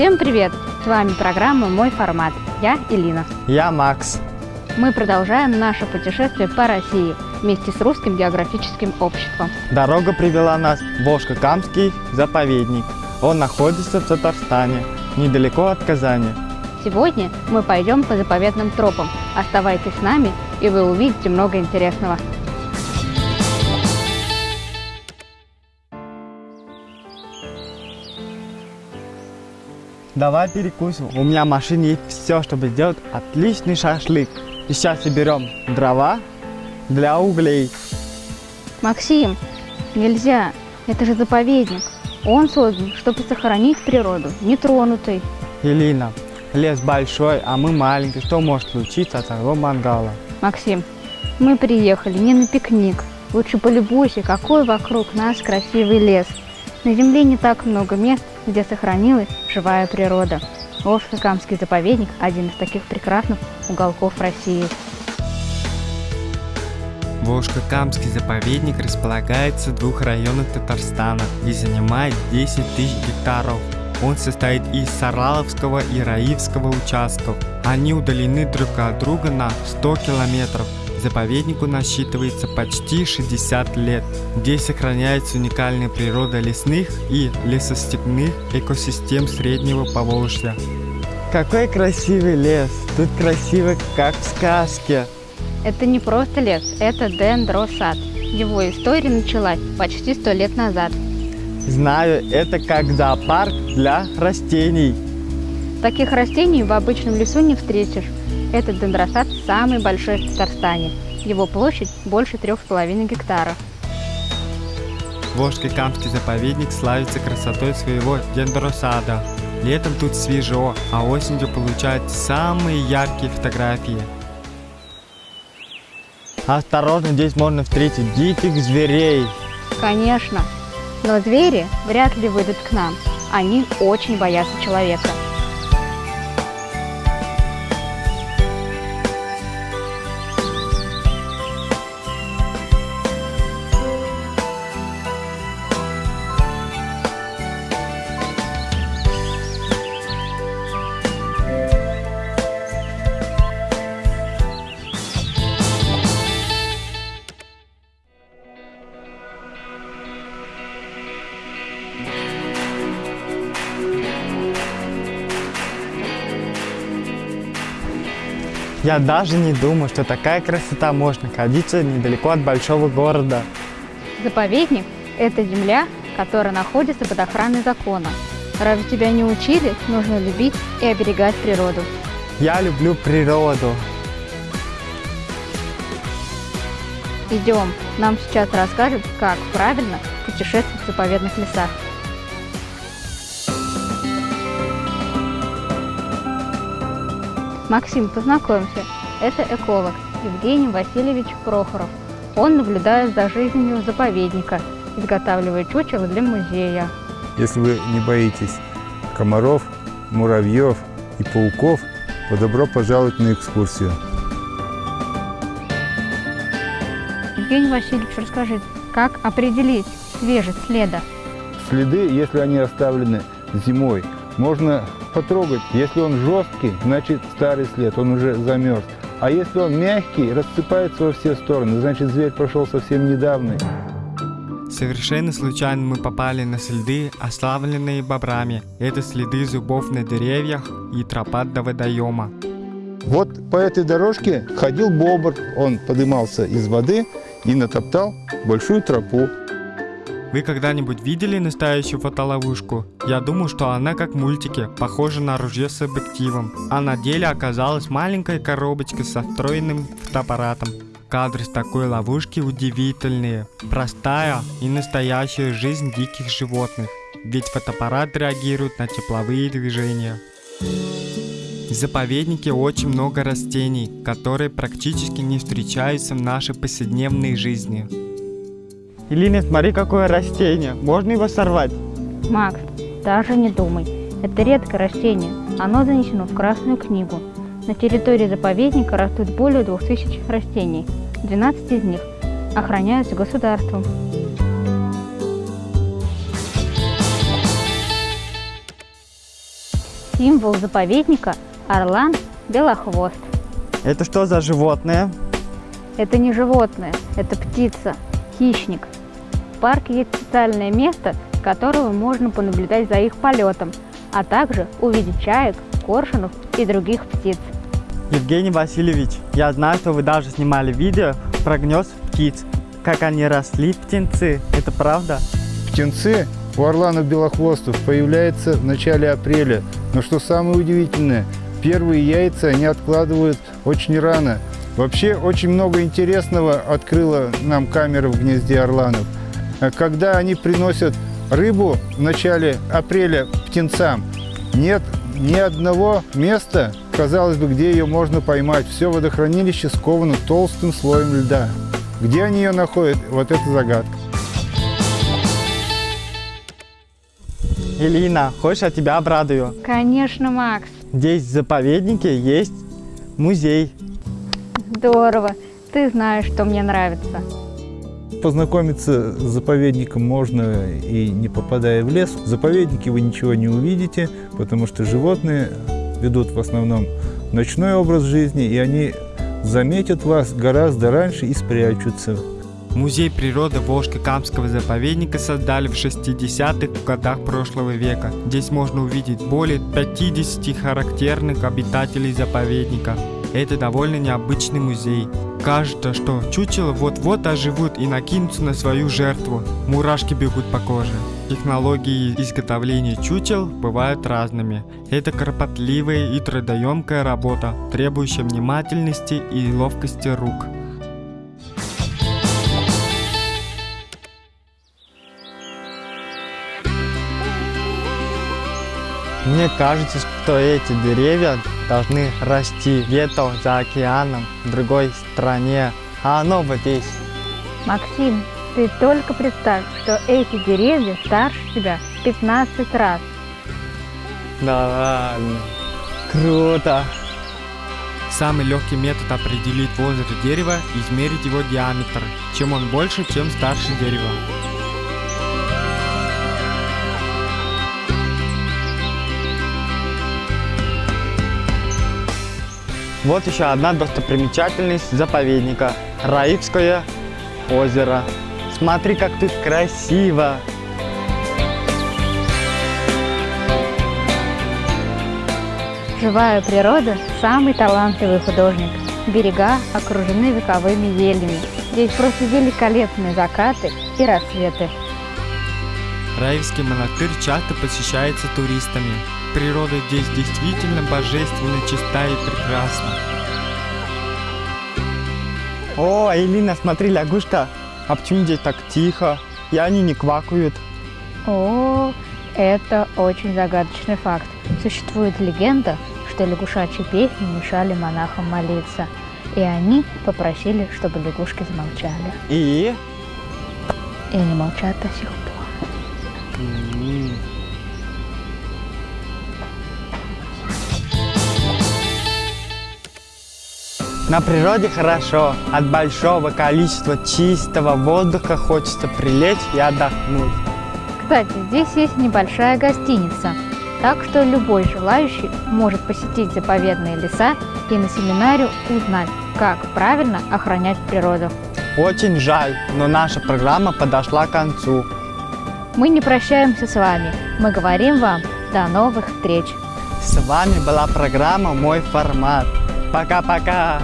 Всем привет! С вами программа «Мой формат». Я Элина. Я Макс. Мы продолжаем наше путешествие по России вместе с Русским географическим обществом. Дорога привела нас в Волжско-Камский заповедник. Он находится в Татарстане, недалеко от Казани. Сегодня мы пойдем по заповедным тропам. Оставайтесь с нами, и вы увидите много интересного. Давай перекусим. У меня в машине есть все, чтобы сделать отличный шашлык. И сейчас соберем дрова для углей. Максим, нельзя. Это же заповедник. Он создан, чтобы сохранить природу, нетронутой. Елена, лес большой, а мы маленький. Что может случиться от одного мангала? Максим, мы приехали не на пикник. Лучше полюбуйся, какой вокруг нас красивый лес. На земле не так много мест, где сохранилась живая природа. Волжско-Камский заповедник – один из таких прекрасных уголков России. Волжско-Камский заповедник располагается в двух районах Татарстана и занимает 10 тысяч гектаров. Он состоит из Сараловского и Раивского участков. Они удалены друг от друга на 100 километров. Заповеднику насчитывается почти 60 лет. Здесь сохраняется уникальная природа лесных и лесостепных экосистем Среднего Поволжья. Какой красивый лес! Тут красиво, как в сказке. Это не просто лес, это дендросад. Его история началась почти сто лет назад. Знаю, это как зоопарк для растений. Таких растений в обычном лесу не встретишь. Этот дендросад самый большой в Татарстане. Его площадь больше трех с половиной гектаров. Волжский-Камский заповедник славится красотой своего дендросада. Летом тут свежо, а осенью получают самые яркие фотографии. Осторожно, здесь можно встретить диких зверей. Конечно, но звери вряд ли выйдут к нам. Они очень боятся человека. Я даже не думал, что такая красота может находиться недалеко от большого города. Заповедник – это земля, которая находится под охраной закона. Разве тебя не учили, нужно любить и оберегать природу? Я люблю природу. Идем, нам сейчас расскажут, как правильно путешествовать в заповедных лесах. Максим, познакомься, это эколог Евгений Васильевич Прохоров. Он наблюдает за жизнью заповедника, изготавливает чучело для музея. Если вы не боитесь комаров, муравьев и пауков, то добро пожаловать на экскурсию. Евгений Васильевич, расскажи, как определить свежесть следа? Следы, если они оставлены зимой, можно потрогать. Если он жесткий, значит старый след, он уже замерз. А если он мягкий, рассыпается во все стороны, значит зверь прошел совсем недавно. Совершенно случайно мы попали на следы, оставленные бобрами. Это следы зубов на деревьях и тропа до водоема. Вот по этой дорожке ходил бобр. Он подымался из воды и натоптал большую тропу. Вы когда-нибудь видели настоящую фотоловушку? Я думаю, что она как в мультике, похожа на ружье с объективом, а на деле оказалась маленькая коробочка со встроенным фотоаппаратом. Кадры с такой ловушки удивительные, простая и настоящая жизнь диких животных, ведь фотоаппарат реагирует на тепловые движения. В заповеднике очень много растений, которые практически не встречаются в нашей повседневной жизни. Илина, смотри, какое растение. Можно его сорвать? Макс, даже не думай. Это редкое растение. Оно занесено в Красную книгу. На территории заповедника растут более 2000 растений. 12 из них охраняются государством. Символ заповедника – орлан белохвост. Это что за животное? Это не животное, это птица, хищник. В парке есть специальное место, с которого можно понаблюдать за их полетом, а также увидеть чаек, коршунов и других птиц. Евгений Васильевич, я знаю, что вы даже снимали видео про гнезд птиц. Как они росли, птенцы. Это правда? Птенцы у орланов белохвостов появляются в начале апреля. Но что самое удивительное, первые яйца они откладывают очень рано. Вообще очень много интересного открыла нам камера в гнезде орланов. Когда они приносят рыбу в начале апреля птенцам, нет ни одного места, казалось бы, где ее можно поймать. Все водохранилище сковано толстым слоем льда. Где они ее находят, вот это загадка. Элина, хочешь, я тебя обрадую? Конечно, Макс. Здесь в заповеднике есть музей. Здорово. Ты знаешь, что мне нравится. Познакомиться с заповедником можно и не попадая в лес. В заповеднике вы ничего не увидите, потому что животные ведут в основном ночной образ жизни, и они заметят вас гораздо раньше и спрячутся. Музей природы Волжско-Камского заповедника создали в 60-х годах прошлого века. Здесь можно увидеть более 50 характерных обитателей заповедника. Это довольно необычный музей. Кажется, что чучело вот-вот оживут и накинутся на свою жертву. Мурашки бегут по коже. Технологии изготовления чучел бывают разными. Это кропотливая и трудоемкая работа, требующая внимательности и ловкости рук. Мне кажется, что эти деревья должны расти где-то за океаном, в другой стране, а оно вот здесь. Максим, ты только представь, что эти деревья старше тебя в 15 раз. Да ладно. Круто. Самый легкий метод определить возраст дерева – измерить его диаметр. Чем он больше, тем старше дерево. Вот еще одна достопримечательность заповедника – Раивское озеро. Смотри, как тут красиво! Живая природа – самый талантливый художник. Берега окружены вековыми елями. Здесь просто великолепные закаты и рассветы. Раевский монастырь часто посещается туристами. Природа здесь действительно божественно чиста и прекрасна. О, Элина, смотри, лягушка. А почему здесь так тихо? И они не квакают. О, это очень загадочный факт. Существует легенда, что лягушачьи песни мешали монахам молиться. И они попросили, чтобы лягушки замолчали. И? И они молчат до сих пор. М. На природе хорошо. От большого количества чистого воздуха хочется прилечь и отдохнуть. Кстати, здесь есть небольшая гостиница, так что любой желающий может посетить заповедные леса и на семинаре узнать, как правильно охранять природу. Очень жаль, но наша программа подошла к концу. Мы не прощаемся с вами, мы говорим вам до новых встреч. С вами была программа «Мой формат». Пока-пока!